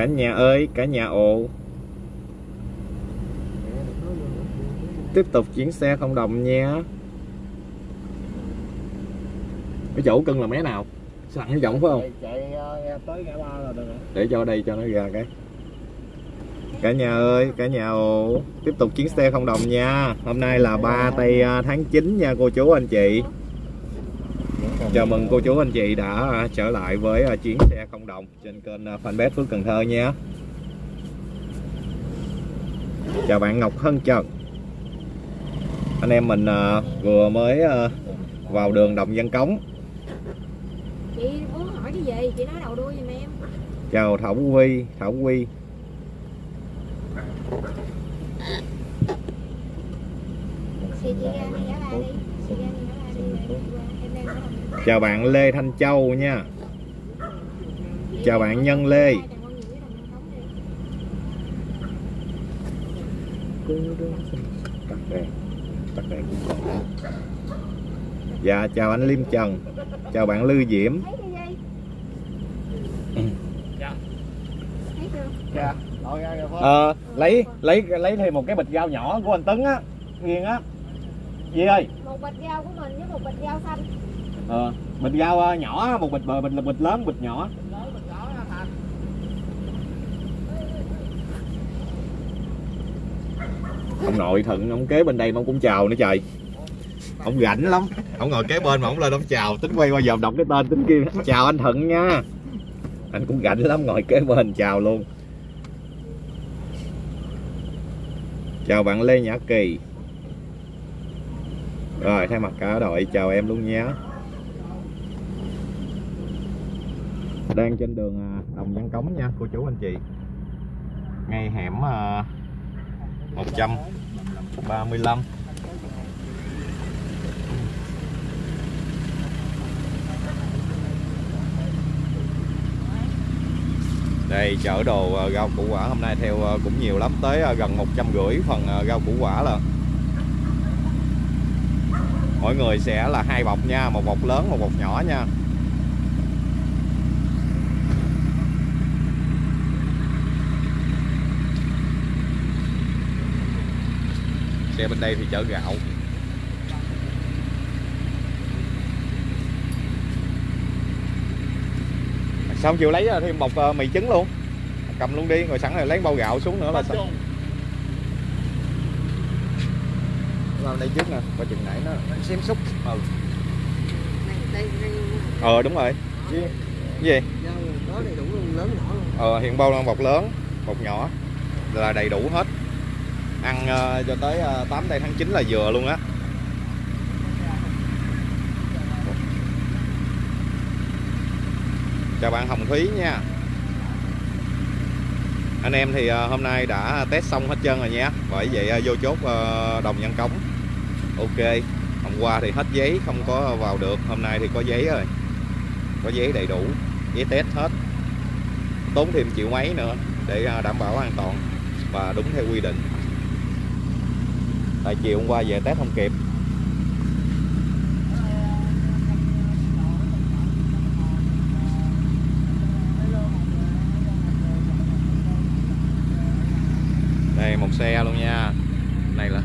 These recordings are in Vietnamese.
cả nhà ơi cả nhà ồ. Tiếp tục chuyển xe không đồng nha. Cái chỗ cưng là mé nào? Sẵn cái giọng phải không? Chạy, chạy ờ, tới ngã ba là được rồi. Để cho đây cho nó ra cái. Cả nhà ơi cả nhà ồ. Tiếp tục chuyến xe không đồng nha. Hôm nay là 3 tây à, tháng 9 nha cô chú anh chị chào mừng cô chú anh chị đã à, trở lại với à, chuyến xe không đồng trên kênh à, fanpage Phước Cần Thơ nha. Chào bạn Ngọc Hân Trần. Anh em mình vừa mới vào đường Đồng Văn Cống. Chị muốn hỏi cái gì? Chị nói đầu đuôi giùm em. Chào Thảo Quy Thảo Quy thì chị ra đi giá ba đi. Chị ra ba đi chào bạn Lê Thanh Châu nha. Chào bạn Nhân Lê. Dạ chào anh Liêm Trần. Chào bạn Lư Diễm. Dạ. Dạ ờ lấy lấy lấy thêm một cái bịch rau nhỏ của anh Tấn á nghiêng á. Gì ơi một bịch rau của mình với một bịch rau xanh ờ bịch rau ờ, nhỏ, một bịch ờ, bịch là bịch lớn, bịch nhỏ. Ông nội thận ông kế bên đây mà ông cũng chào nữa trời. Ông rảnh lắm. Ông ngồi kế bên mà ông lên ông chào, tính quay qua giờ đọc cái tên tính kia. Chào anh thận nha. Anh cũng rảnh lắm, ngồi kế bên chào luôn. Chào bạn lê nhã kỳ. Rồi, thay mặt cả đội, chào em luôn nhé đang trên đường à, đồng văn cống nha, cô chú anh chị. Ngay hẻm à, 135 đây, chở đồ à, rau củ quả hôm nay theo cũng nhiều lắm, tới gần một trăm rưỡi phần rau củ quả là. Mỗi người sẽ là hai bọc nha, một bọc lớn, một bọc nhỏ nha. Xe bên đây thì chở gạo. Không chịu lấy thêm bọc ờ, mì trứng luôn. Cầm luôn đi rồi sẵn rồi lấy bao gạo xuống nữa là xong. Vào đây trước nè coi chừng nãy nó xém xúc ừ. Này đây đây. Ờ đúng rồi. Cái gì? Ờ hiện bao là bọc lớn bọc nhỏ là đầy đủ hết ăn ờ, cho tới ờ, uh, 8 tây tháng 9 là vừa luôn á. Chào bạn Hồng Thúy nha. Anh em thì ờ, hôm nay đã test xong hết trơn rồi nha. Bởi vậy vô chốt đồng nhân cống. Ok hôm qua thì hết giấy không có vào được. Hôm nay thì có giấy rồi. Có giấy đầy đủ giấy test hết. Tốn thêm triệu mấy nữa để đảm bảo an toàn và đúng theo quy định tại chiều hôm qua về test không kịp. Đây một xe luôn nha này là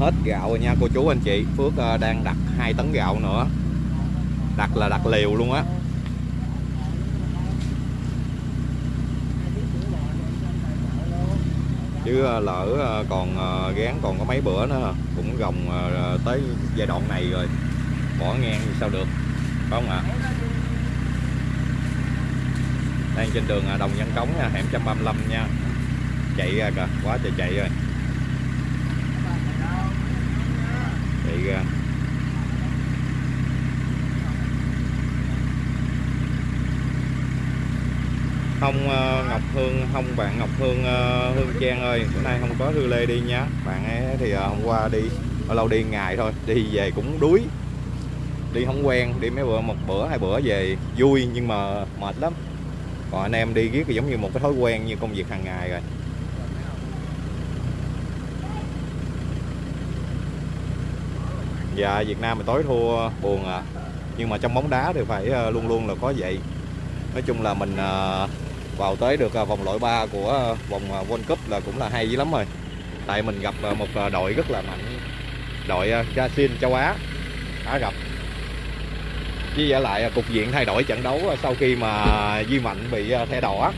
hết gạo rồi nha. Cô chú anh chị, Phước ờ, đang đặt 2 tấn gạo nữa. Đặt là đặt liều luôn á. Chứ ờ, lỡ ờ, còn gán còn có mấy bữa nữa, cũng gồng tới giai đoạn này rồi. Bỏ ngang thì sao được, phải không ạ? Đang trên đường Đồng Văn Cống nha, hẻm 135 nha. Chạy ra kìa, quá trời chạy rồi. không ờ, Ngọc Hương, không, bạn Ngọc Hương ờ, Hương Trang ơi, bữa nay không có Thư Lê đi nhá. Bạn ấy thì ờ, hôm qua đi ở lâu đi ngày thôi, đi về cũng đuối. Đi không quen, đi mấy bữa, một bữa, hai bữa về vui nhưng mà mệt lắm. Còn anh em đi riết giống như một cái thói quen như công việc hàng ngày rồi. Dạ Việt Nam mình tối thua, buồn à. Nhưng mà trong bóng đá thì phải luôn luôn là có vậy. Nói chung là mình vào tới được à, vòng loại 3 của à, vòng à, World Cup là cũng là hay dữ lắm rồi. Tại mình gặp một đội rất là mạnh, Đội Brazil, châu Á Á gặp. Với giả lại cục diện thay đổi trận đấu sau khi mà Duy Mạnh bị thẻ đỏ.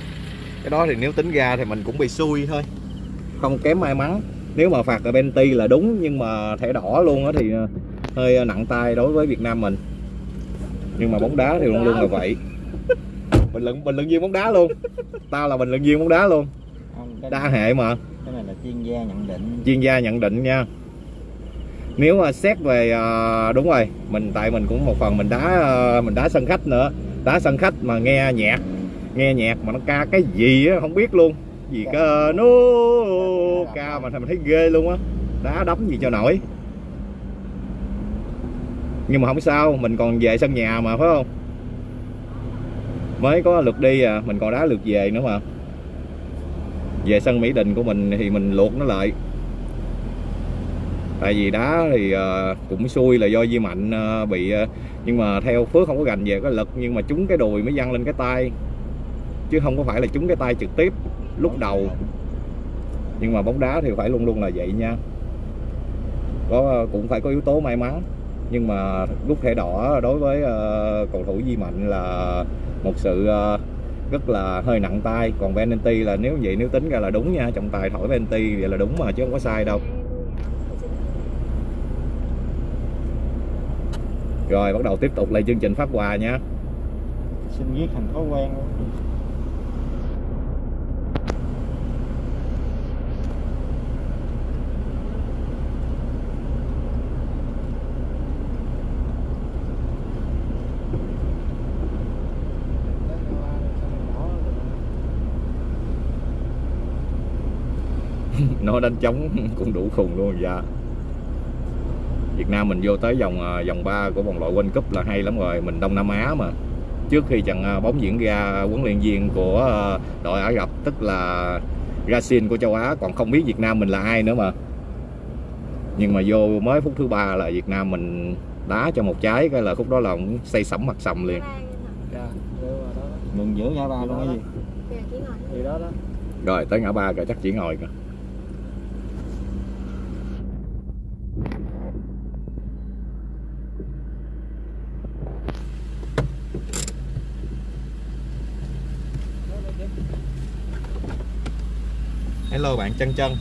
Cái đó thì nếu tính ra thì mình cũng bị xui thôi. Không kém may mắn. Nếu mà phạt ở penalty là đúng, nhưng mà thẻ đỏ luôn á thì hơi nặng tay đối với Việt Nam mình. Nhưng mà bóng đá thì luôn luôn là vậy bình luận bình luận viên bóng đá luôn. Tao là bình luận viên bóng đá luôn. Không, đa hệ mà. cái này là chuyên gia nhận định. Chuyên gia nhận định nha. Nếu mà xét về ờ, đúng rồi mình tại mình cũng một phần mình đá ờ, mình đá sân khách nữa. Đá sân khách mà nghe nhạc nghe nhạc mà nó ca cái gì á không biết luôn. Gì cơ? nó ca mà mình thấy ghê luôn á. Đá đấm gì cho nổi. Nhưng mà không sao mình còn về sân nhà mà phải không mới có lượt đi à mình còn đá lượt về nữa mà. Về sân Mỹ Đình của mình thì mình luộc nó lại. Tại vì đá thì à, cũng xui là do Di Mạnh à, bị à, nhưng mà theo Phước không có gành về có lực, nhưng mà trúng cái đùi mới văng lên cái tay. Chứ không có phải là trúng cái tay trực tiếp, lúc đầu. Nhưng mà bóng đá thì phải luôn luôn là vậy nha. Có, cũng phải có yếu tố may mắn nhưng mà rút thẻ đỏ đối với ờ, cầu thủ Di Mạnh là một sự ờ, rất là hơi nặng tay. Còn penalty là nếu vậy, nếu tính ra là đúng nha, trọng tài thổi penalty vậy là đúng mà, chứ không có sai đâu. Rồi, bắt đầu tiếp tục lại chương trình phát quà nha. Xin viết thành thói quen luôn. Nó đánh trống cũng đủ khùng luôn dạ. Việt Nam mình vô tới vòng à, vòng 3 của vòng loại World Cup là hay lắm rồi mình Đông Nam Á mà. Trước khi trận à, bóng diễn ra huấn luyện viên của à, đội Ả Rập tức là Brazil của châu Á còn không biết Việt Nam mình là ai nữa mà. Nhưng mà vô mới phút thứ ba là Việt Nam mình đá cho một trái cái là khúc đó là cũng xây sẩm mặt sầm liền. Dạ. Dạ, ngừng giữa ngã ba luôn cái gì? gì đó đó. Rồi tới ngã ba rồi chắc chỉ ngồi kìa Hello bạn chân chân.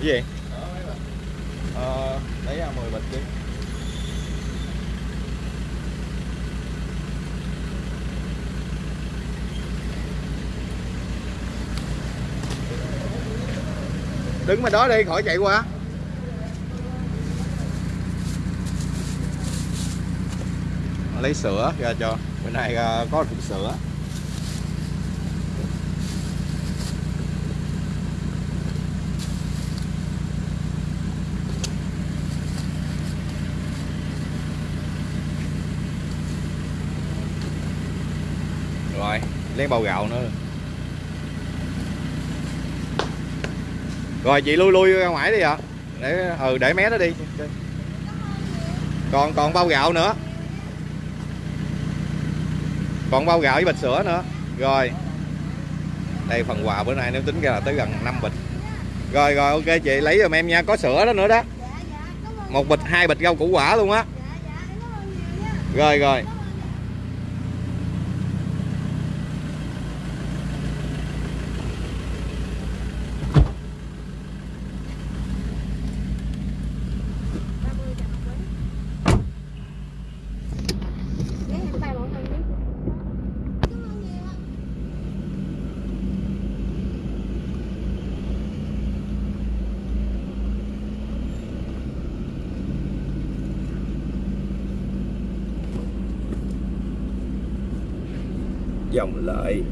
Cái gì? Ờ, lấy ra 10 bịch đi. Đứng mà đó đi, khỏi chạy qua. Lấy sữa ra cho. Bữa nay ờ, có hộp sữa Rồi, lấy bao gạo nữa. Rồi chị lui lui ra ngoài đi ạ. Để ừ để mé nó đi. Còn còn bao gạo nữa. Còn bao gạo với bịch sữa nữa. Rồi. Đây phần quà bữa nay nếu tính ra là tới gần 5 bịch. Rồi rồi ok chị lấy giùm em nha. Có sữa đó nữa đó. Một bịch hai bịch rau củ quả luôn á. Rồi rồi dòng lợi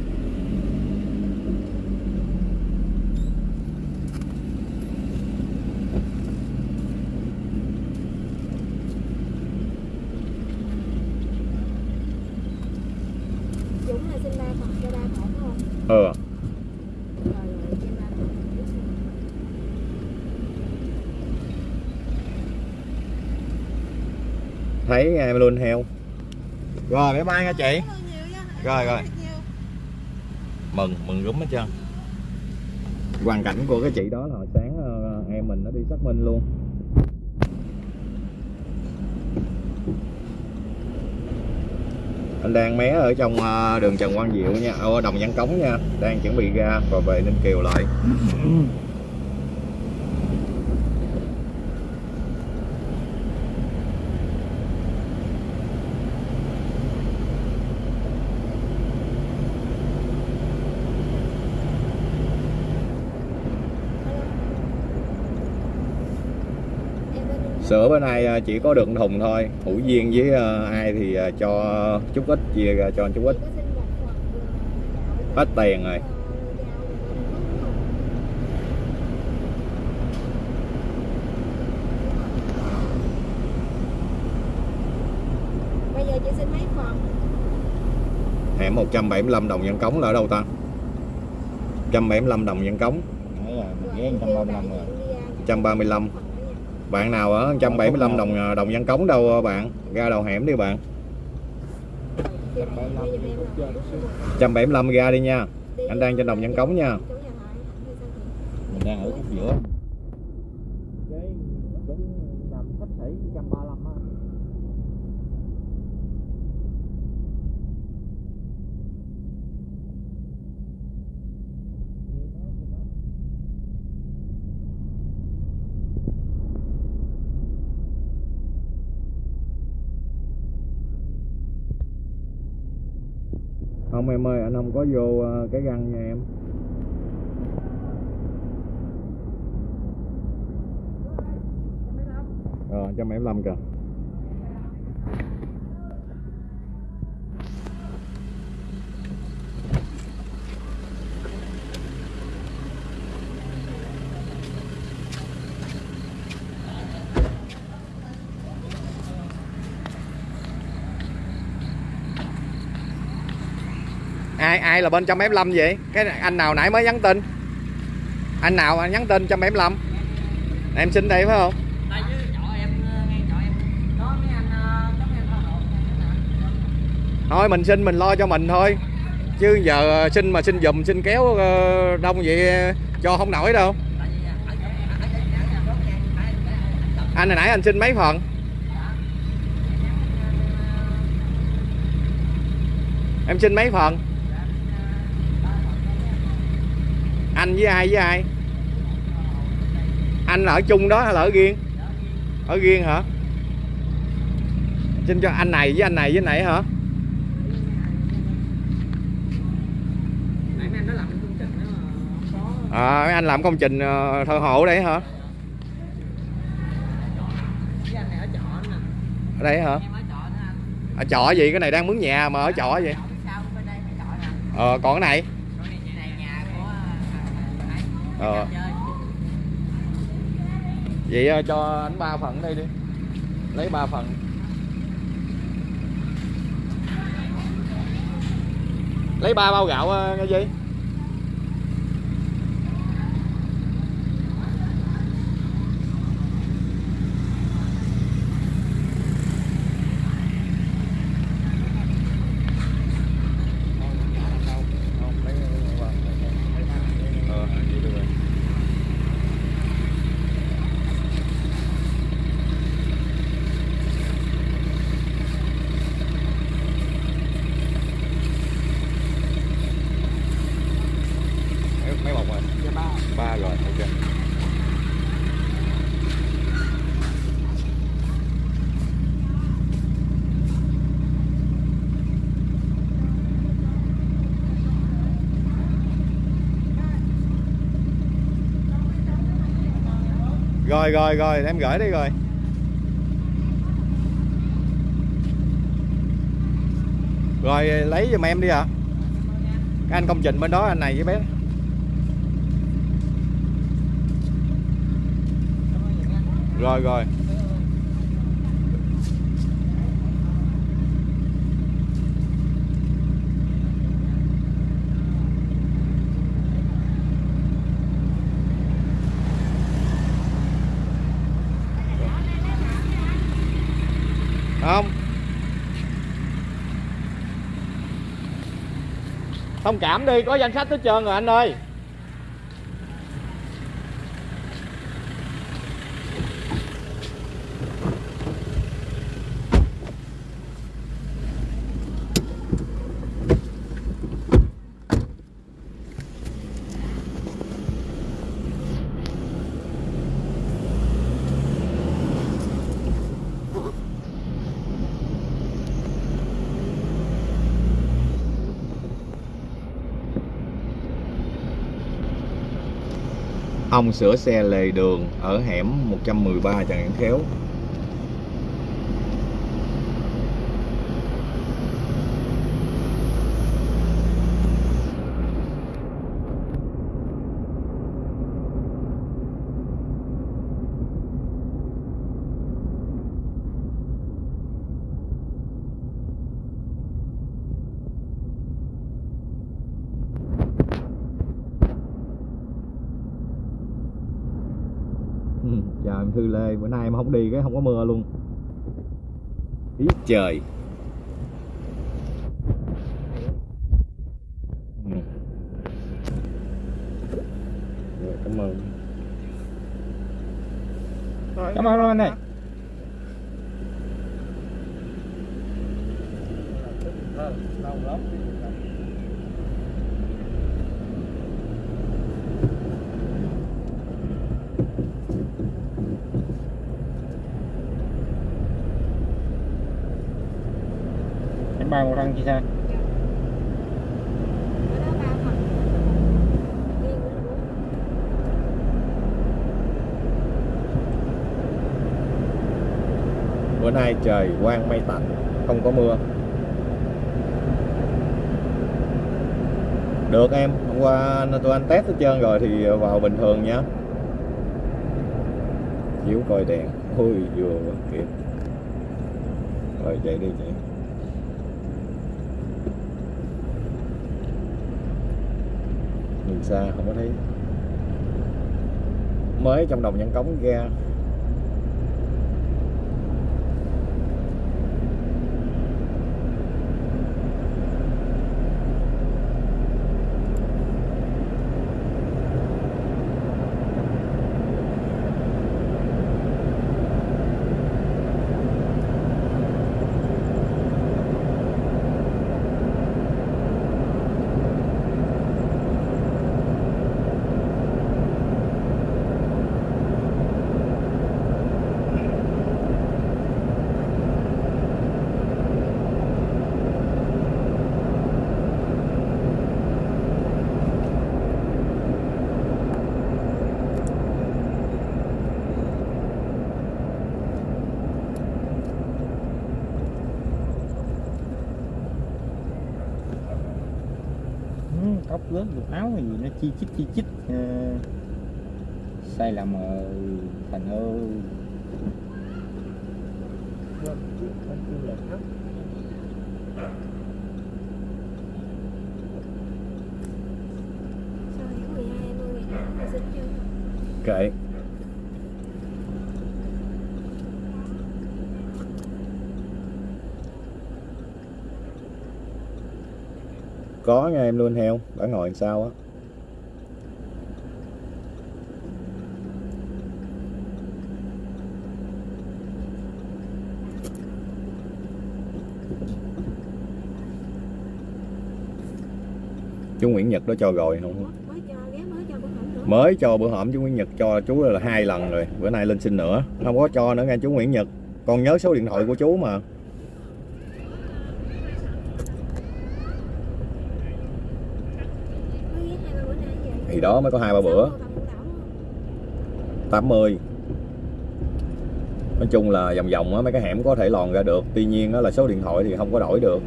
Dũng là sinh ba cọc cho ba cọc không? Ờ. Thấy em luôn heo rồi bye bye nha chị. Rồi, rồi. mừng mừng rúm hết trơn. Hoàn cảnh của cái chị đó là hồi sáng ờ, em mình nó đi xác minh luôn. Anh đang mé ở trong ờ, đường Trần Quang Diệu nha. Ở đồng Văn Cống nha. Đang chuẩn bị ra và về Ninh Kiều lại sữa bữa nay ờ, chỉ có đường thùng thôi. Hữu duyên với ờ, ai thì ờ, cho chút ít chia ra cho chút ít. Hết tiền rồi. Bây giờ chị xin mấy phần? Hẻm 175 đồng nhân cống là ở đâu ta? 175 đồng nhân cống. Đấy là một ghế 135 rồi 135 bạn nào ở 175 đồng ờ, đồng nhân cống đâu ờ, bạn? Ra đầu hẻm đi bạn. 175 ra đi nha. Anh đang trên đồng nhân cống nha. mình đang ở khúc giữa không em ơi anh không có vô ờ, cái găng nha em. Ờ, 175 kìa. Ai ai là bên 175 vậy? Cái anh nào nãy mới nhắn tin? Anh nào nhắn tin 175 em xin đây phải không? Ờ, hộ thôi mình xin mình lo cho mình thôi. Chứ giờ xin mà xin dùm xin kéo ờ, đông vậy cho không nổi đâu. Anh hồi nãy anh xin mấy phần? Em xin mấy phần anh với ai với ai? Anh ở chung đó hay là ở riêng? Ở riêng hả? Xin cho anh này với anh này với này hả? Nãy mấy anh nói làm công trình đó mà có. À, anh làm công trình ờ, thợ hộ đấy hả? Này ở đây hả? Ở trọ ở trọ gì? Cái này đang mướn nhà mà ở trọ vậy. trọ đây nè. Ờ còn cái này ờ, vậy ờ, cho anh ba phần đây đi. Lấy ba phần. Lấy ba bao gạo ờ, nghe gì rồi rồi rồi, em gửi đi rồi. Rồi, lấy giùm em đi ạ. Cái anh công trình bên đó, anh này với bé. Rồi rồi không thông cảm đi có danh sách hết trơn rồi anh ơi. Ông sửa xe lề đường ở hẻm 113 Trần Hãn Khéo Ừ, chào em Thư Lê, bữa nay em không đi cái không có mưa luôn. Ý trời. Ừ. Cảm ơn. Cảm ơn anh này như thế Bữa nay trời quang mây tạnh, không có mưa. Được em, hôm qua tụi anh test hết trơn rồi thì vào bình thường nhé chiếu coi đèn. Ôi vừa kịp rồi chạy đi chạy nhìn xa không có thấy. Mới trong đồng nhân cống ra ừ, tóc lớn quần áo gì nó chi chít chi chít. Ờ, sai lầm ở thành ơi Sau tháng 12 em nuôi ngày nào chưa? kệ. Có nha em luôn heo đã ngồi sao á chú Nguyễn Nhật đó cho rồi. Không Mới cho bữa hổm chú Nguyễn Nhật cho chú là hai lần rồi. Bữa nay lên xin nữa. Không có cho nữa nghe chú Nguyễn Nhật. Con nhớ số điện thoại của chú mà. Thì đó mới có hai ba bữa. Xong rồi tầm đảo luôn. 80 nói chung là vòng vòng á mấy cái hẻm có thể lòn ra được. Tuy nhiên á là số điện thoại thì không có đổi được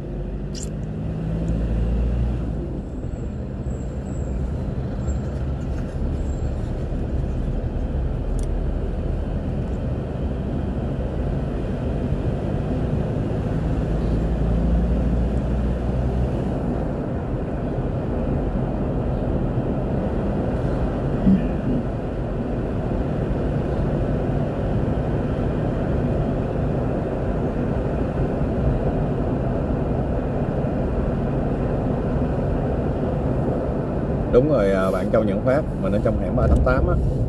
388 á.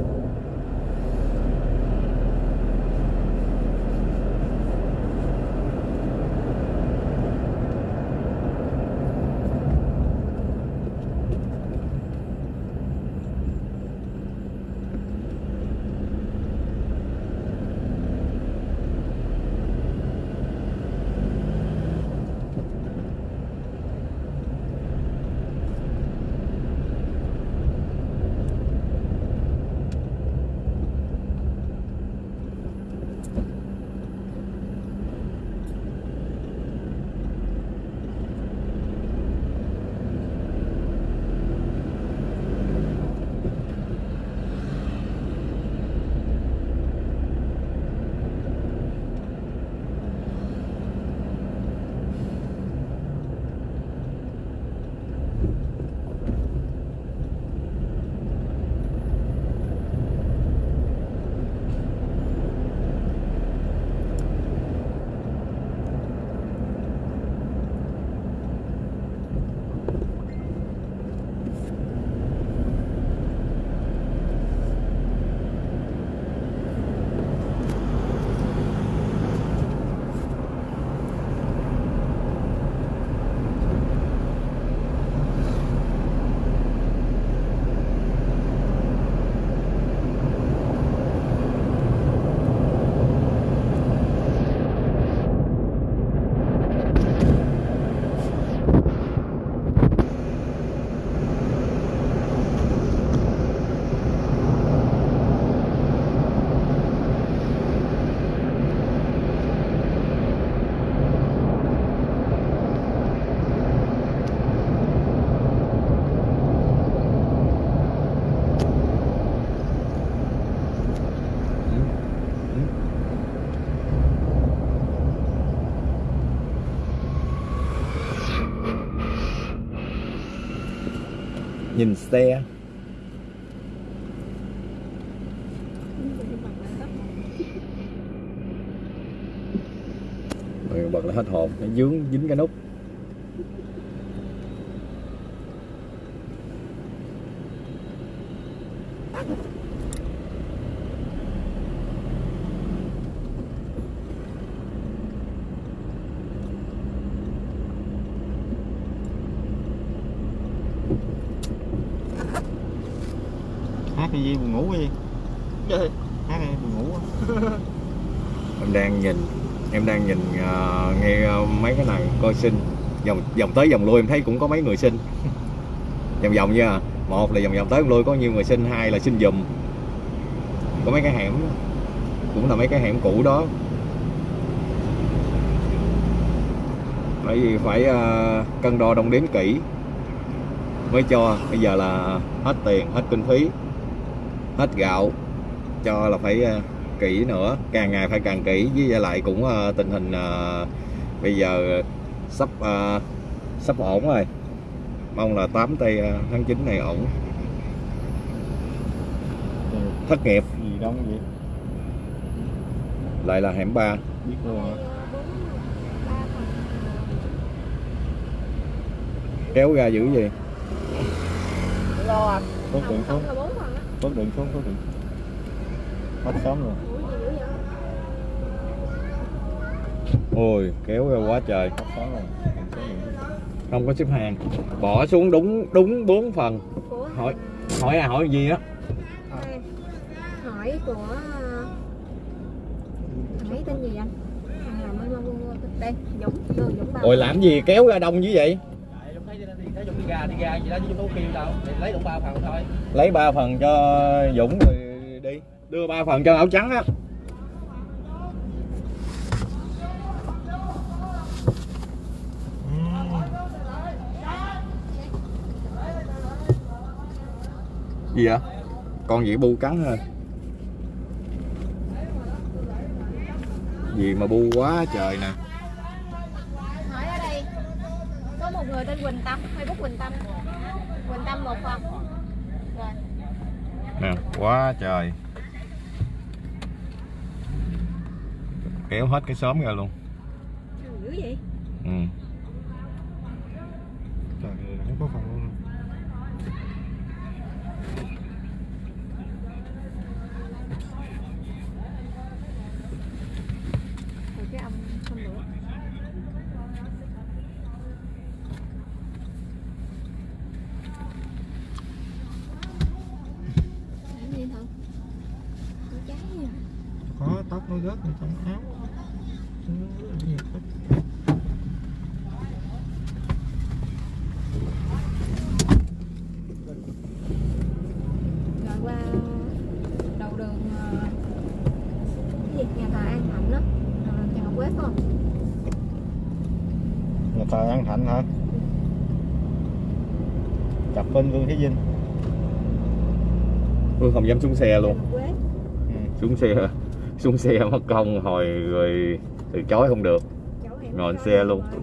Nhìn xe. Bật là hết hồn. Nó dướng dính cái nút hát cái gì buồn ngủ cái gì hát cái buồn ngủ á. em đang nhìn em đang nhìn ờ, nghe ờ, mấy cái sinh. Vòng vòng tới vòng lui em thấy cũng có mấy người sinh. Vòng vòng nha một là vòng vòng tới vòng lui có nhiều người sinh hai là sinh dùm. Có mấy cái hẻm cũng là mấy cái hẻm cũ đó. Bởi vì phải uh, cân đo đong đếm kỹ. Mới cho bây giờ là hết tiền hết kinh phí hết gạo. Cho là phải uh, kỹ nữa càng ngày phải càng kỹ. Với lại cũng uh, tình hình uh, bây giờ sắp ờ, sắp ổn rồi. Mong là 8 tây ờ, tháng 9 này ổn. Thất nghiệp. Gì đông vậy? Lại là hẻm 3 biết luôn hả? Kéo ra dữ gì? Lô à. Phước điện xuống. phước điện xuống phước điện hết sớm luôn Ủa gì dữ vậy ôi kéo ra quá trời. Không có xếp hàng. Bỏ xuống đúng đúng bốn phần. Hỏi hỏi à hỏi gì á? Hỏi của ờ, thằng ấy tên gì anh? Thằng làm bên đây Dũng làm gì kéo ra đông như vậy? Tại lúc thấy thì thấy Dũng đi ra đi ra gì đó chứ Dũng đâu có kêu đâu. Thì lấy đủ ba phần thôi. Lấy ba phần cho Dũng rồi đi. Đưa ba phần cho áo trắng á gì vậy? Con gì bu cắn thôi gì mà bu quá trời nè. Hỏi ở đây. Có một người tên Quỳnh Tâm Facebook Quỳnh Tâm. Quỳnh Tâm một phần. Rồi. Nè quá trời. Kéo hết cái xóm ra luôn. Dữ vậy? Ừ. trời ơi, không có phòng luôn Thôi rớt người trong áo rồi qua đầu đường ờ, cái gì nhà thờ An Thạnh đó Trần Ngọc Quế không Nhà thờ An Thạnh hả? Chập bên Vương Thế Vinh Phương không dám xuống xe luôn ừ. xuống xe xuống xe mất công hồi rồi từ chối không được Ngồi xe luôn. mà.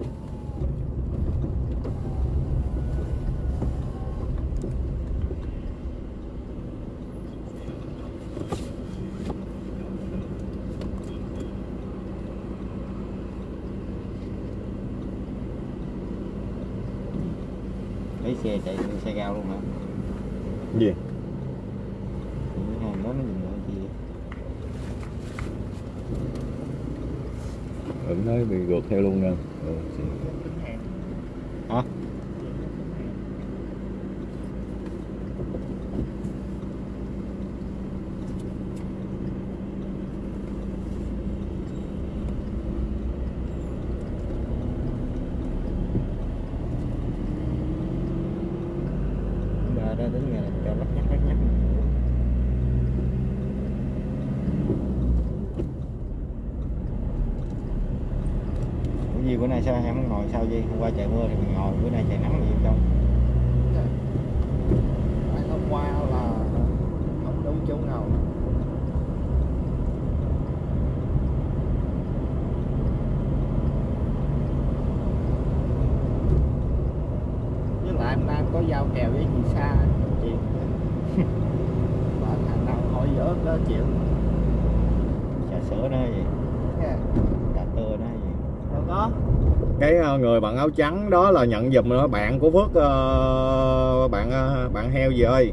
Lấy xe chạy xe cao luôn hả? gì Cái hàng đó nó dừng lại gì ứng nói bị gượt theo luôn nha ừ, Hả? Bà ra đến nhà này cho lắc nhắc lắc nhắc Ủa gì bữa nay sao em không ngồi sao gì? Hôm qua trời mưa thì mình ngồi, bữa nay trời nắng gì trong. Hôm qua là không đúng chỗ nào. Với lại hôm nay có giao kèo với chị Sa chị. Bạn thằng nào hỏi dở đó chịu. Trà sữa nó gì? nha Trà tưa nó gì? Có cái ờ, người bạn áo trắng đó là nhận giùm đó bạn của phước ờ, bạn ờ, bạn heo gì ơi?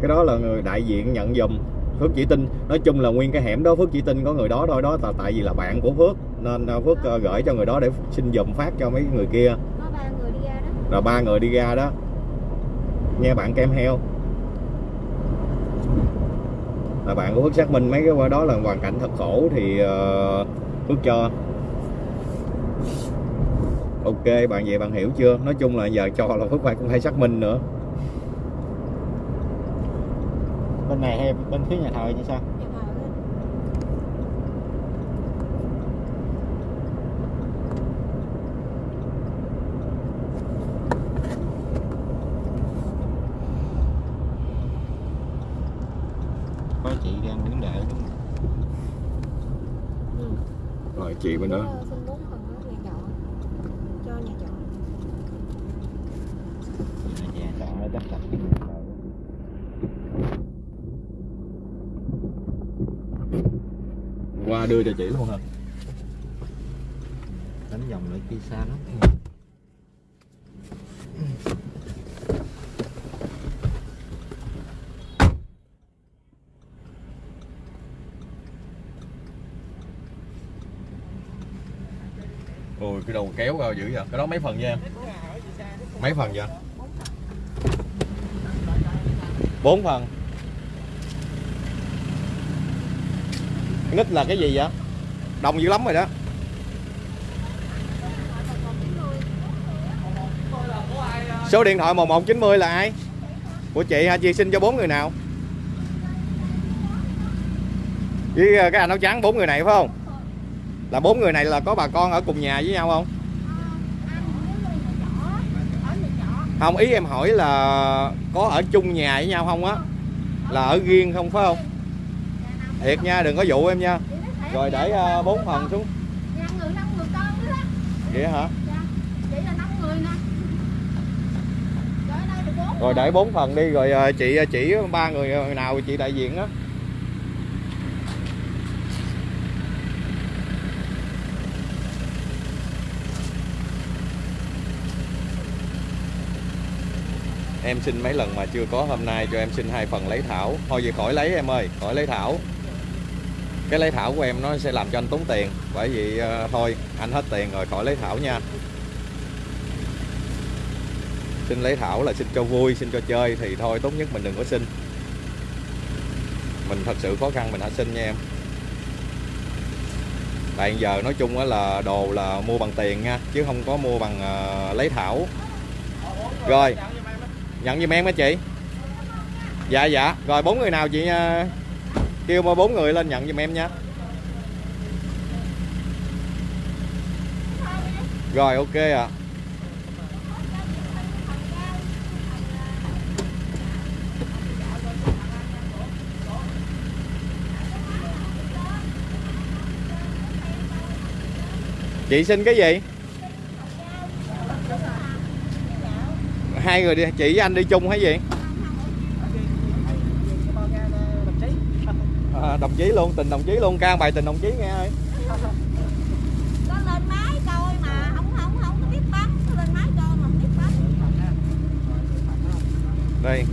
Cái đó là người đại diện nhận giùm. Phước chỉ tin nói chung là nguyên cái hẻm đó phước chỉ tin có người đó thôi đó tại tại vì là bạn của phước nên phước gửi cho người đó để xin giùm phát cho mấy người kia. Có ba người đi ra đó. Rồi ba người đi ra đó. Nghe bạn kem heo. Là bạn của Phước xác minh mấy cái qua đó là hoàn cảnh thật khổ thì Phước cho ok bạn vậy bạn hiểu chưa nói chung là giờ cho là Phước phải cũng phải xác minh nữa Bên này hay bên phía nhà thờ chứ sao? Có chị đang đứng đợi đúng không? ừ. rồi chị bên đó Có xin bốn phần đó nhà trọ cho nhà trọ Nhà trọ nó chắc chắn qua đưa cho chị luôn hả? Đánh vòng lại kia xa lắm. Ôi cái đầu kéo vào dữ vậy? Cái đó mấy phần nha em? Mấy phần vậy? Bốn phần. Nít là cái gì vậy đông dữ lắm rồi đó. Số điện thoại 1190 là ai? Của chị hả? Chị xin cho bốn người nào? Với ờ, cái anh áo trắng bốn người này phải không? Là bốn người này là có bà con ở cùng nhà với nhau không? Không, ý em hỏi là có ở chung nhà với nhau không á? Là ở riêng không phải không? Thiệt nha, đừng có dụ em nha rồi để ờ, bốn phần xuống. Năm người năm người con nữa đó. Vậy hả? Chị là năm người nè. Rồi để bốn phần đi rồi ờ, chị ờ, chỉ ba người nào chị đại diện á em xin mấy lần mà chưa có hôm nay cho em xin hai phần lấy thảo. Thôi vậy khỏi lấy em ơi khỏi lấy thảo cái lấy thảo của em nó sẽ làm cho anh tốn tiền. Bởi vì uh, thôi anh hết tiền rồi khỏi lấy thảo nha. Xin lấy thảo là xin cho vui xin cho chơi thì thôi tốt nhất mình đừng có xin. Mình thật sự khó khăn mình hãy xin nha em? Tại giờ nói chung á là đồ là mua bằng tiền nha chứ không có mua bằng uh, lấy thảo. Rồi nhận giùm em á chị. Dạ dạ. Rồi bốn người nào chị uh kêu mà bốn người lên nhận giùm em nha. Rồi, ok ạ. Chị xin cái gì? Hai người đi, chị với anh đi chung hay gì? Đồng chí luôn tình đồng chí luôn. Ca bài tình đồng chí nghe ơi. Có lên máy coi mà không không không có biết bấm. Có lên máy coi mà không biết bấm. Đây.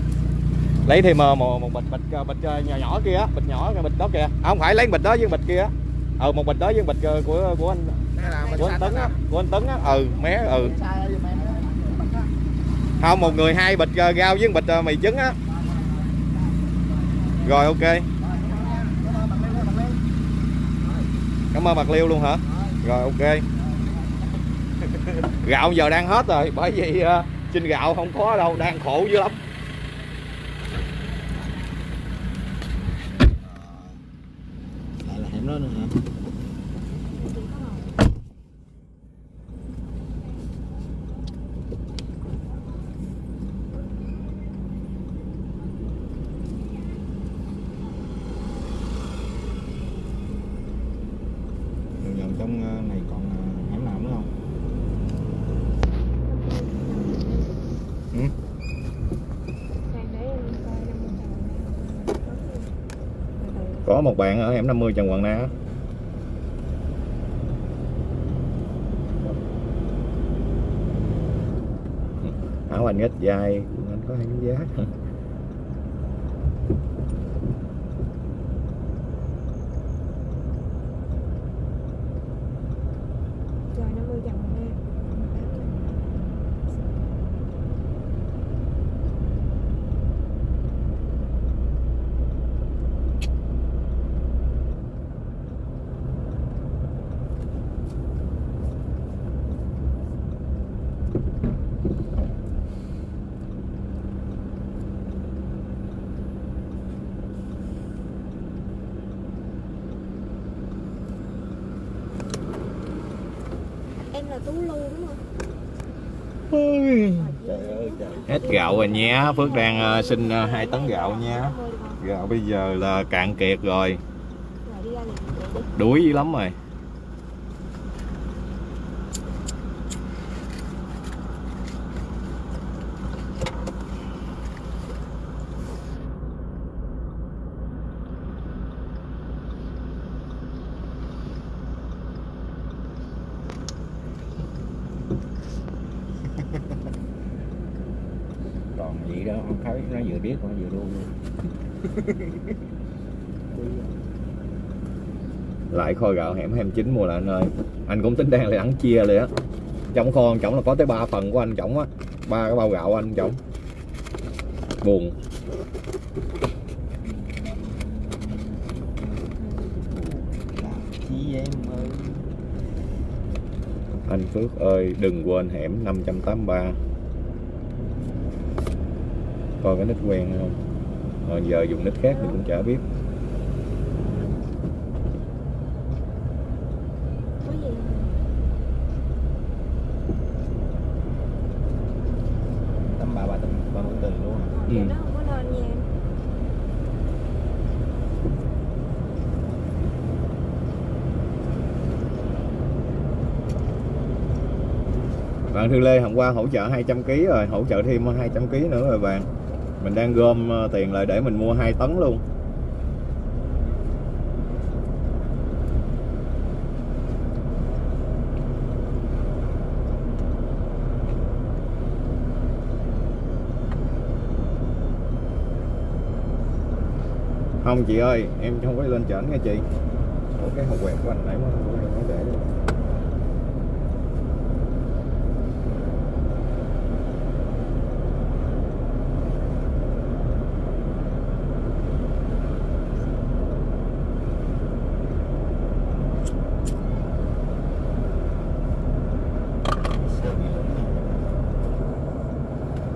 Lấy thêm ờ, một, một bịch bịch ờ, bịch ờ, nhỏ nhỏ kia á, bịch nhỏ cái bịch đó kìa. À, không phải lấy bịch đó với bịch kia ừ một bịch đó với bịch của của anh của anh tấn á của anh tấn á. Ừ mé ừ. Không một người hai bịch rau với bịch mì trứng á. Rồi ok cảm ơn bạc liêu luôn hả? Rồi ok. Gạo giờ đang hết rồi bởi vì ờ, uh, xin gạo không có đâu đang khổ dữ lắm Lại là hẻm đó nữa hả? Dần dần trong ờ, này còn ờ, hẻm nào nữa không? Đang để em coi năm mươi tàu có một bạn ở hẻm 50 Trần Hoàng Na áo anh ít dài anh có hai cái giá rồi năm mươi chồng nha em là tú lu đúng không Trời ơi trời. hết gạo rồi nhé. Phước đang ờ, xin ờ, hai tấn gạo nha gạo bây giờ là cạn kiệt rồi. Đuối dữ lắm rồi. còn vậy đó không thấy nó vừa biết còn vừa luôn. Lại kho gạo hẻm 29 mùa là anh ơi. Anh cũng tính đang là ăn chia rồi á. Trong kho anh trọng là có tới 3 phần của anh chồng á. Ba cái bao gạo của anh chồng buồn. Anh Phước ơi đừng quên hẻm 583 coi cái nick quen không. Ờ, giờ dùng nick khác thì cũng chả biết. Ừ. bạn Thư Lê hôm qua hỗ trợ 200 kg rồi hỗ trợ thêm 200 kg nữa rồi bạn mình đang gom ờ, tiền lại để mình mua 2 tấn luôn. Không chị ơi em không có lên trển nha chị. Ủa, cái hộp quẹt của anh nãy mới mới để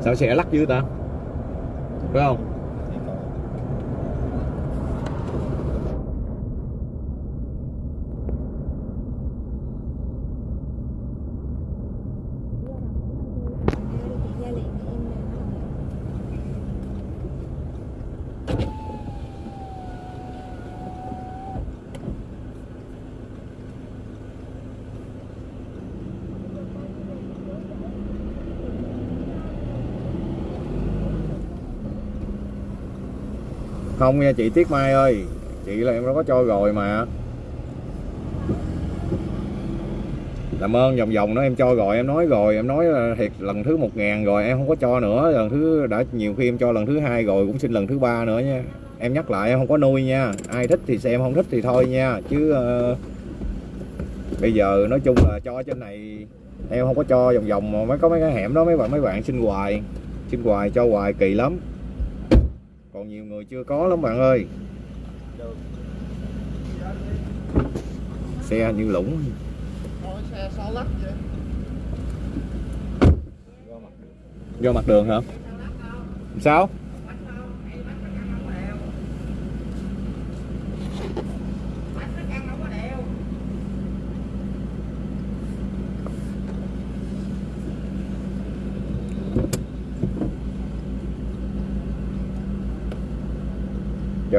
sao xe lắc dữ ta phải không Gia liền thì em nói không nha chị Tiết Mai ơi. Chị là em đã có cho rồi mà. Làm ơn vòng vòng đó em cho rồi em nói rồi em nói là thiệt lần thứ một ngàn rồi em không có cho nữa. Lần thứ đã nhiều khi em cho lần thứ hai rồi cũng xin lần thứ ba nữa nha. Em nhắc lại em không có nuôi nha. Ai thích thì xem không thích thì thôi nha. Chứ uh, bây giờ nói chung là cho trên này em không có cho vòng vòng mà mới có mấy cái hẻm đó mấy bạn mấy bạn xin hoài. Xin hoài cho hoài kỳ lắm còn nhiều người chưa có lắm bạn ơi. Xe như lũng do mặt đường hả? Sao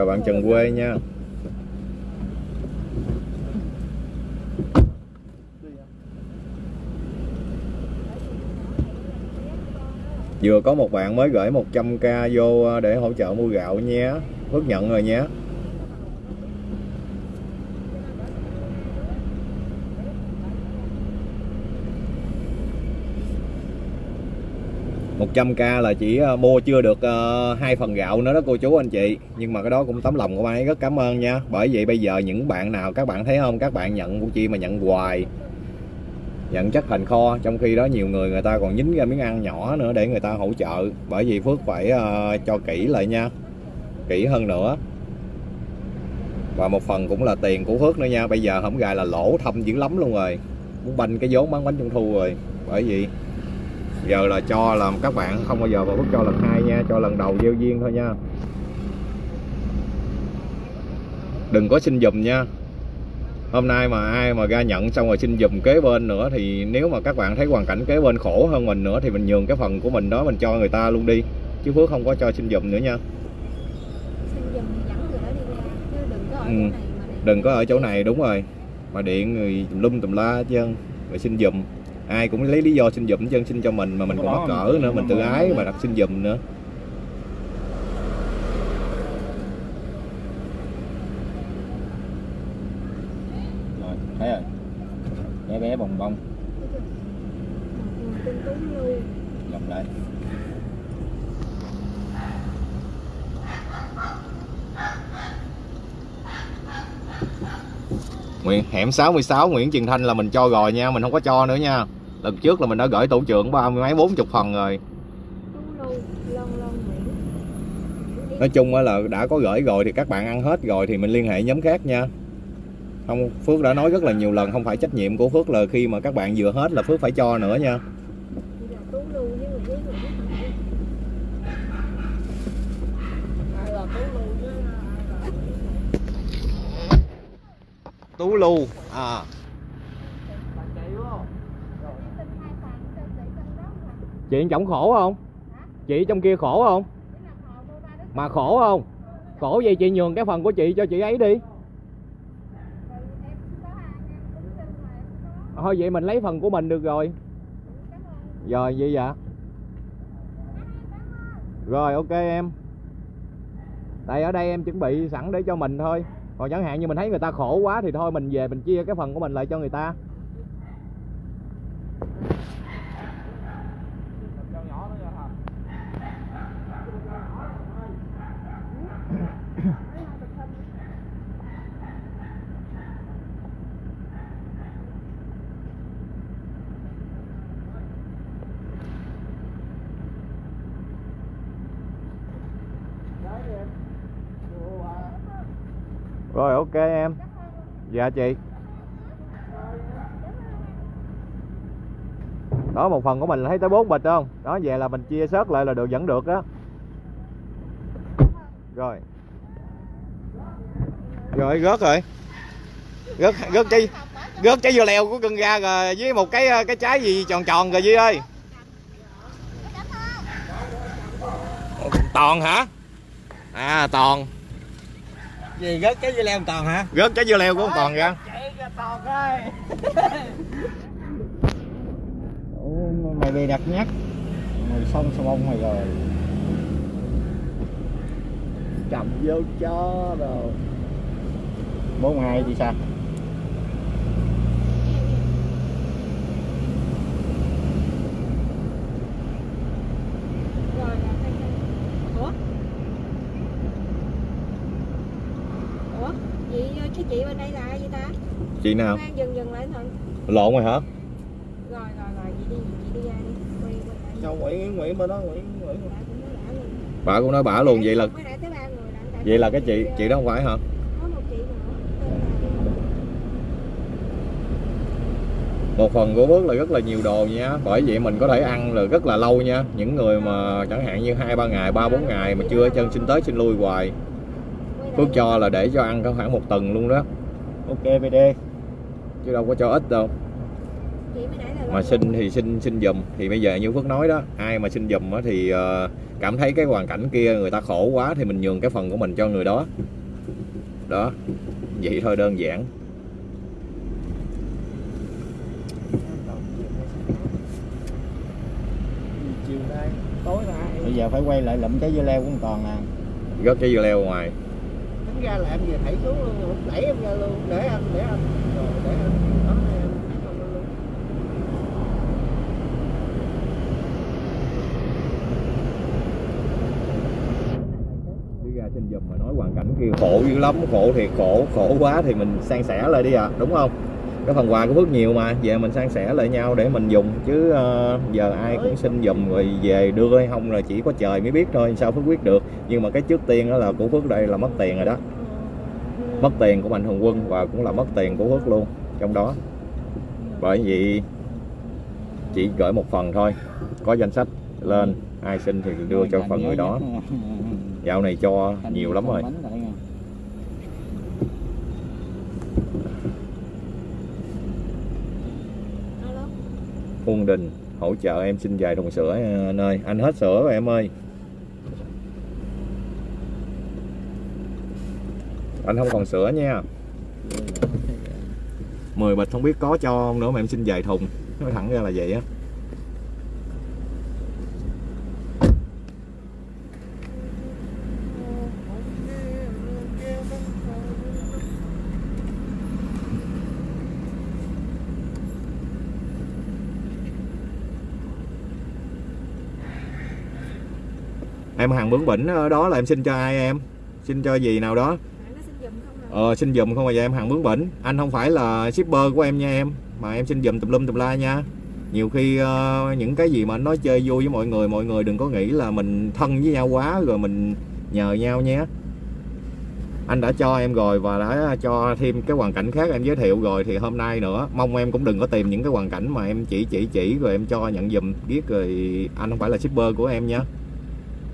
chào bạn Trần Quê nha. Vừa có một bạn mới gửi 100k vô ờ, để hỗ trợ mua gạo nhé Phước nhận rồi nhé một trăm k là chỉ ờ, mua chưa được ờ, hai phần gạo nữa đó cô chú anh chị. Nhưng mà cái đó cũng tấm lòng của bạn ấy, rất cảm ơn nha. Bởi vậy bây giờ những bạn nào, các bạn thấy không? Các bạn nhận của chị mà nhận hoài, nhận chất thành kho, trong khi đó nhiều người người ta còn nhính ra miếng ăn nhỏ nữa để người ta hỗ trợ. Bởi vì Phước phải ờ, cho kỹ lại nha. Kỹ hơn nữa. Và một phần cũng là tiền của Phước nữa nha. Bây giờ không gài là lỗ thâm dữ lắm luôn rồi. Muốn banh cái vốn bán bánh trung thu rồi. Bởi vì giờ là cho là các bạn không bao giờ mà Phước cho lần hai nha cho lần đầu gieo duyên thôi nha. Đừng có xin dùm nha. Hôm nay mà ai mà ra nhận xong rồi xin dùm kế bên nữa thì nếu mà các bạn thấy hoàn cảnh kế bên khổ hơn mình nữa thì mình nhường cái phần của mình đó mình cho người ta luôn đi. Chứ Phước không có cho xin dùm nữa nha. Chứ Ừ. đừng có ở chỗ này đúng rồi. Mà điện người tùm lum tùm la trơn rồi xin dùm ai cũng lấy lý do xin hết trơn xin cho mình mà mình còn mắc cỡ nữa mình tự ái mà đặt xin dùm nữa. Rồi thấy rồi. Bé bé bồng bông. Dòng lại. Nguyễn hẻm 66 Nguyễn Trường Thanh là mình cho rồi nha mình không có cho nữa nha lần trước là mình đã gửi tổ trưởng ba mươi mấy, bốn chục phần rồi. Nói chung là đã có gửi rồi thì các bạn ăn hết rồi thì mình liên hệ nhóm khác nha. Không, Phước đã nói rất là nhiều lần, không phải trách nhiệm của Phước là khi mà các bạn vừa hết là Phước phải cho nữa nha. Tú Lưu à người với người ai là tú lưu với Tú Lưu à bạn chạy đúng không chị chồng khổ không? Chị trong kia khổ không? Mà khổ không? Khổ vậy chị nhường cái phần của chị cho chị ấy đi. Thôi vậy mình lấy phần của mình được rồi. Rồi, vậy dạ. Rồi, ok em. Tại ở đây em chuẩn bị sẵn để cho mình thôi. Còn chẳng hạn như mình thấy người ta khổ quá thì thôi mình về mình chia cái phần của mình lại cho người ta cho nhỏ nữa nha hả Đấy đi em. Ủa, à rồi, ok, em. Dạ chị. Đó, một phần của mình là thấy tới bốn bịch không? Đó về là mình chia sớt lại là được, vẫn được đó rồi. Rồi, gớt rồi. Gớt gớt trái gớt trái dưa leo của cưng ra rồi, với một cái cái trái gì tròn tròn rồi, Duy ơi. Toàn hả? À toàn gì gớt cái dưa leo toàn hả? Rớt trái dưa leo toàn ra chạy ra toàn ơi. Mày bị đặt nhắc. Mày xong sao bông mày rồi. Cầm vô cho rồi. Bốn hai thì sao rồi là tay chân ủa ủa chị cái chị bên đây là ai vậy ta chị nào? Dừng dừng lại thôi. Lộn rồi hả? Rồi rồi rồi chị đi chị đi ra đi. Quay quay sao nguyễn nguyễn bên đó nguyễn nguyễn. Bà cũng nói bả luôn vậy là vậy là cái chị chị đó không phải hả? Có một chị nữa tên là một phần của Phước là rất là nhiều đồ nha. Bởi vậy mình có thể ăn là rất là lâu nha. Những người mà chẳng hạn như hai ba ngày ba bốn ngày mà chưa chân xin tới xin lui hoài. Phước cho là để cho ăn có khoảng một tuần luôn đó. Ok bd chứ đâu có cho ít đâu. Mà xin thì xin xin dùm. Thì bây giờ như Phước nói đó ai mà xin dùm á thì ờ, cảm thấy cái hoàn cảnh kia người ta khổ quá thì mình nhường cái phần của mình cho người đó. Đó vậy thôi đơn giản. Chiều nay tối nay. Bây giờ phải quay lại lụm trái dưa leo của con toàn nè rất cái dưa leo ngoài ra là em về thảy xuống luôn không đẩy em ra luôn, để anh để anh. Rồi, để anh, đó em không luôn. Xin dùm mà nói hoàn cảnh kia khổ dữ lắm, khổ thiệt, khổ khổ quá thì mình san sẻ lại đi à đúng không? Cái phần quà của Phước nhiều mà về mình san sẻ lại nhau để mình dùng. Chứ uh, giờ ai cũng xin dùm rồi về đưa hay không là chỉ có trời mới biết thôi sao Phước quyết được. Nhưng mà cái trước tiên đó là của Phước đây là mất tiền rồi đó. Mất tiền của Mạnh Thường Quân và cũng là mất tiền của Phước luôn trong đó. Bởi vì chỉ gửi một phần thôi có danh sách lên ai xin thì đưa cho phần người đó. Dạo này cho nhiều lắm rồi. Huân Đình hỗ trợ em xin vài thùng sữa à, anh ơi anh hết sữa rồi em ơi. Anh không còn sữa nha. 10 bịch không biết có cho không nữa mà em xin vài thùng. Nói thẳng ra là vậy á. Em hàng bướng bỉnh ở đó là em xin cho ai em? Xin cho gì nào đó? Ờ xin giùm không à mà giờ em hàng bướng bỉnh. Anh không phải là shipper của em nha em mà em xin giùm tùm lum tùm la nha. Nhiều khi uh, những cái gì mà anh nói chơi vui với mọi người mọi người đừng có nghĩ là mình thân với nhau quá rồi mình nhờ nhau nhé. Anh đã cho em rồi và đã cho thêm cái hoàn cảnh khác em giới thiệu rồi thì hôm nay nữa mong em cũng đừng có tìm những cái hoàn cảnh mà em chỉ chỉ chỉ rồi em cho nhận dùm biết rồi anh không phải là shipper của em nhé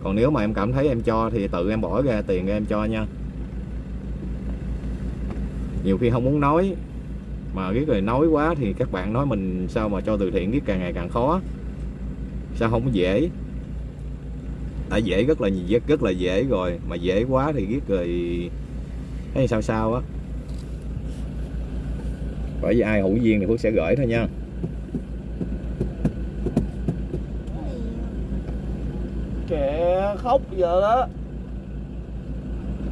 còn nếu mà em cảm thấy em cho thì tự em bỏ ra tiền em cho nha. Nhiều khi không muốn nói mà biết rồi nói quá thì các bạn nói mình sao mà cho từ thiện biết càng ngày càng khó. Sao không dễ? Đã dễ rất là rất, rất là dễ rồi mà dễ quá thì biết rồi thấy sao sao á. Bởi vì ai hữu duyên thì Phước sẽ gửi thôi nha kệ khóc giờ đó.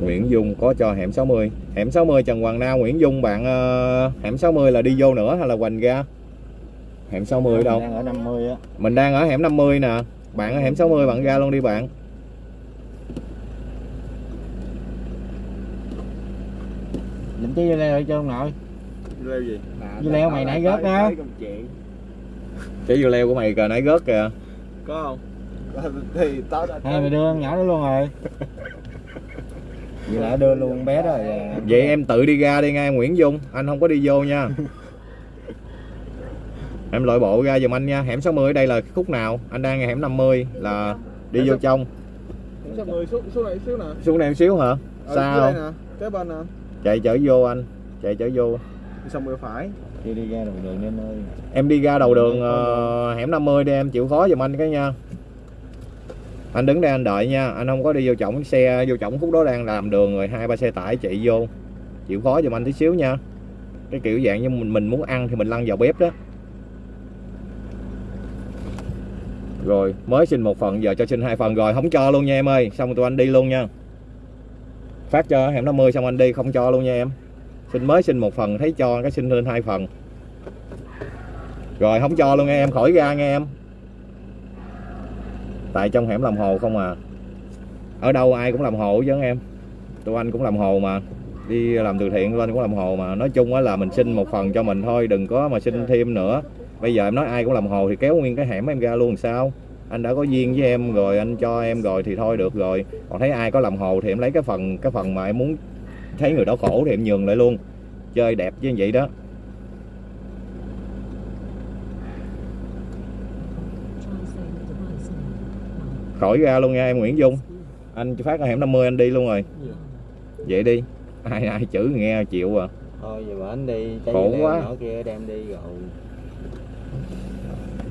Nguyễn Dung có cho hẻm 60 hẻm 60 Trần Hoàng Nam Nguyễn Dung bạn ờ, hẻm 60 là đi vô nữa hay là hoành ra? Hẻm 60 ở đâu? Đang ở 50 á. Mình đang ở hẻm 50 nè. Bạn ở hẻm 60 bạn ra luôn đi bạn. Lụm trái dưa leo cho ông nội. Leo gì? Dưa leo mày nãy gớt đó. Cái dưa leo của mày cờ nãy gớt kìa. Có không thì tao đã hai mày đưa con nhỏ đó luôn rồi. Vậy là đưa luôn bé đó rồi vậy em tự đi ra đi ngay Nguyễn Dung. Anh không có đi vô nha. Em lội bộ ra giùm anh nha. Hẻm 60 ở đây là khúc nào? Anh đang ngay hẻm 50 là đi vô trong. Sao người xuống xuống này xíu nè. xuống một xíu hả? Ờ, đây nè, kế bên nè. chạy chở vô anh. Chạy chở vô. Đi xong rồi phải. đi đi ra đầu đường em ơi. Em đi ra đầu đường ờ, hẻm 50 đi em chịu khó giùm anh cái nha anh đứng đây anh đợi nha, anh không có đi vô trọng xe, vô trọng khúc đó đang làm đường rồi, hai ba xe tải chạy vô. Chịu khó giùm anh tí xíu nha. Cái kiểu dạng như mình mình muốn ăn thì mình lăn vào bếp đó. Rồi, mới xin một phần, giờ cho xin hai phần rồi, không cho luôn nha em ơi. Xong tụi anh đi luôn nha. Phát cho hẻm 50 xong anh đi, không cho luôn nha em. Xin mới xin một phần, thấy cho cái xin lên hai phần. Rồi, không cho luôn nghe em, khỏi ra nghe em tại trong hẻm làm hồ không à. Ở đâu ai cũng làm hồ chứ em. Tụi anh cũng làm hồ mà. Đi làm từ thiện, tụi anh cũng làm hồ mà. Nói chung á là mình xin một phần cho mình thôi, đừng có mà xin thêm nữa. Bây giờ em nói ai cũng làm hồ thì kéo nguyên cái hẻm em ra luôn sao? Anh đã có duyên với em rồi, anh cho em rồi thì thôi được rồi. Còn thấy ai có làm hồ thì em lấy cái phần cái phần mà em muốn thấy người đó khổ thì em nhường lại luôn. Chơi đẹp như vậy đó. Khỏi ra luôn nha em Nguyễn Dung. Anh phát ở hẻm 50 anh đi luôn rồi. Vậy đi. Ai ai chữ nghe chịu à. Thôi giờ anh đi Khổ quá. nhỏ kia đem đi rồi.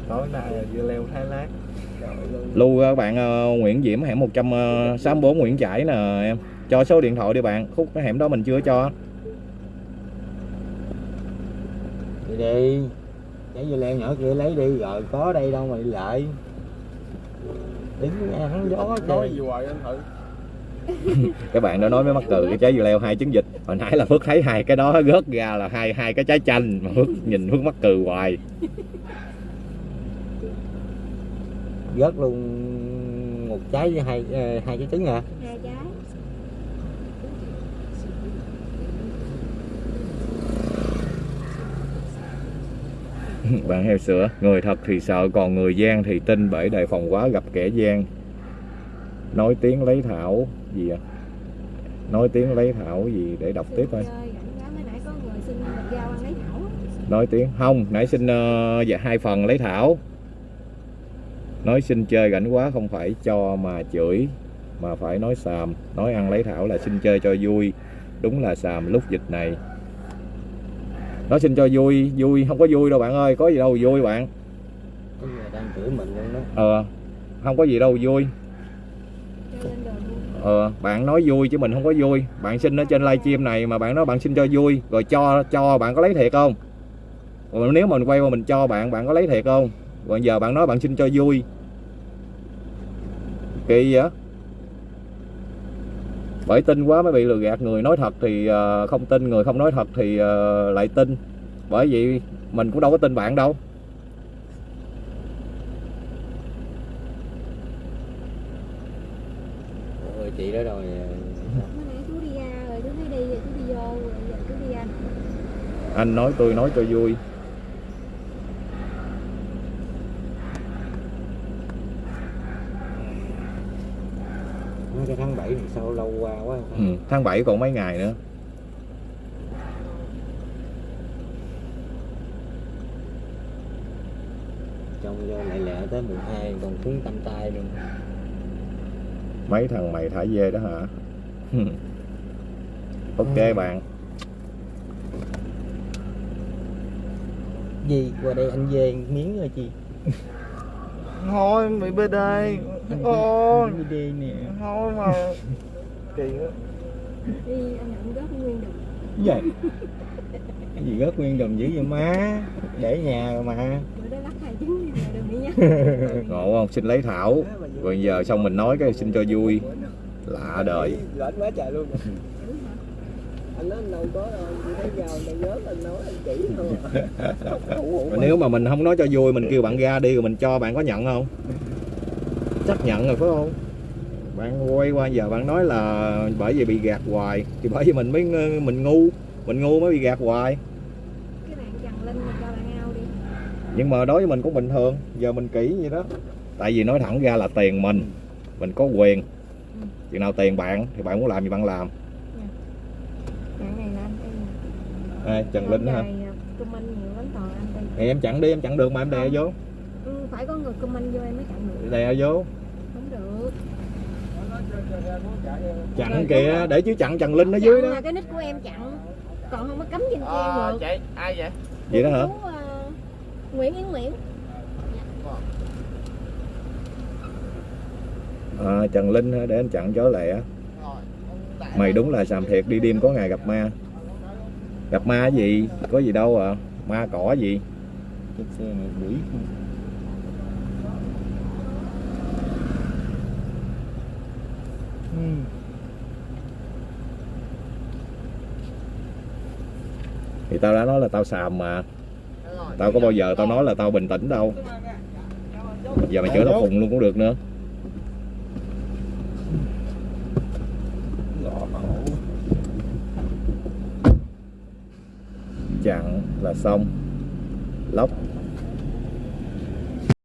Tối nay dưa leo Thái Lát. Lưu các bạn ờ, Nguyễn Diễm hẻm 164 Nguyễn Trãi nè em. Cho số điện thoại đi bạn khúc cái hẻm đó mình chưa cho. Đi đi. Trái dưa leo nhỏ kia lấy đi rồi có đây đâu mà đi lại đứng nghe hắn gió Nói trời gì hoài anh thử. các bạn đã nói mới mắc cười cái trái dưa leo hai trứng vịt. Hồi nãy là Phước thấy hai cái đó rớt ra là hai hai cái trái chanh. Mà Phước nhìn Phước mắc cười hoài. Rớt luôn một trái với hai ờ, hai trái trứng à hai trái bạn heo sữa. Người thật thì sợ còn người gian thì tin bởi đề phòng quá gặp kẻ gian. Nói tiếng lấy thảo gì à nói tiếng lấy thảo gì để đọc tiếp thôi. Á. nói tiếng không nãy xin ờ, dạ hai phần lấy thảo. Nói xin chơi rảnh quá không phải cho mà chửi mà phải nói xàm. Nói ăn lấy thảo là xin chơi cho vui. Đúng là xàm lúc dịch này nói xin cho vui vui. Không có vui đâu bạn ơi có gì đâu vui bạn. Đang chửi mình luôn đó. Ờ không có gì đâu vui. Ờ bạn nói vui chứ mình không có vui. Bạn xin ở trên livestream này mà bạn nói bạn xin cho vui. Rồi cho cho bạn có lấy thiệt không? Rồi nếu mình quay qua mình cho bạn bạn có lấy thiệt không? Rồi giờ bạn nói bạn xin cho vui. Kỳ vậy bởi tin quá mới bị lừa gạt. Người nói thật thì ờ, không tin người không nói thật thì ờ, lại tin. Bởi vậy mình cũng đâu có tin bạn đâu. Ôi, chị đó rồi. Mới nãy chú đi ra rồi chú thấy đi rồi chú đi vô rồi giờ chú đi ra. Anh nói tôi nói cho vui nói cái tháng 7 thì sao lâu qua quá. Ừ, tháng 7 còn mấy ngày nữa. Trong vô lại lẹ tới mùng 2 còn cứng tâm tay luôn. Mấy thằng mày thả dê đó hả? Ok Ừ. bạn. Gì? Qua đây anh về miếng rồi chị Thôi bị bê đê. Thôi. đi đi nè. Thôi mà. Kỳ quá. đi anh nhận góp nguyên được. Vậy cái gì rớt nguyên đồng dữ vậy má? Để nhà rồi mà. Ngộ không? Xin lấy thảo. Rồi giờ xong mình nói cái xin cho vui. Lạ đời rảnh quá trời luôn Dữ hả? anh nói anh đâu có đâu chị thấy vào này rớt anh nói anh chỉ thôi. Mà nếu mà mình không nói cho vui mình kêu bạn ra đi rồi mình cho bạn có nhận không? Chắc nhận rồi phải không? Bạn quay qua giờ bạn nói là bởi vì bị gạt hoài thì bởi vì mình mới mình ngu mình ngu mới bị gạt hoài. Cái bạn trần linh mà cho bạn ao đi. Nhưng mà đối với mình cũng bình thường giờ mình kỹ vậy đó. Tại vì nói thẳng ra là tiền mình mình có quyền. Chừng nào tiền bạn thì bạn muốn làm gì bạn làm bạn này là anh em Ai, Trần Linh hả? comment nhiều lắm toàn anh đây thì em chặn đi em chặn được mà em đè vô. Ừ, phải có người comment vô em mới chặn được. Đè vô. Không được. Chặn kìa để chứ chặn Trần Linh ở dưới đó. cái nick của em chặn còn không có cấm trên kia Ờ, được. chị ai vậy? Vậy đó hả? Chú, ờ, Nguyễn Yến Nguyễn. À, Trần Linh hả? để anh chặn chó lẹ. Mày đúng là xàm thiệt đi đêm có ngày gặp ma gặp ma gì? Có gì đâu à. Ma cỏ gì? Chiếc xe này quỷ thì tao đã nói là tao xàm mà. Tao có bao giờ tao nói là tao bình tĩnh đâu. Giờ mày chửi tao khùng luôn cũng được nữa gõ khổ chặn là xong. Lóc.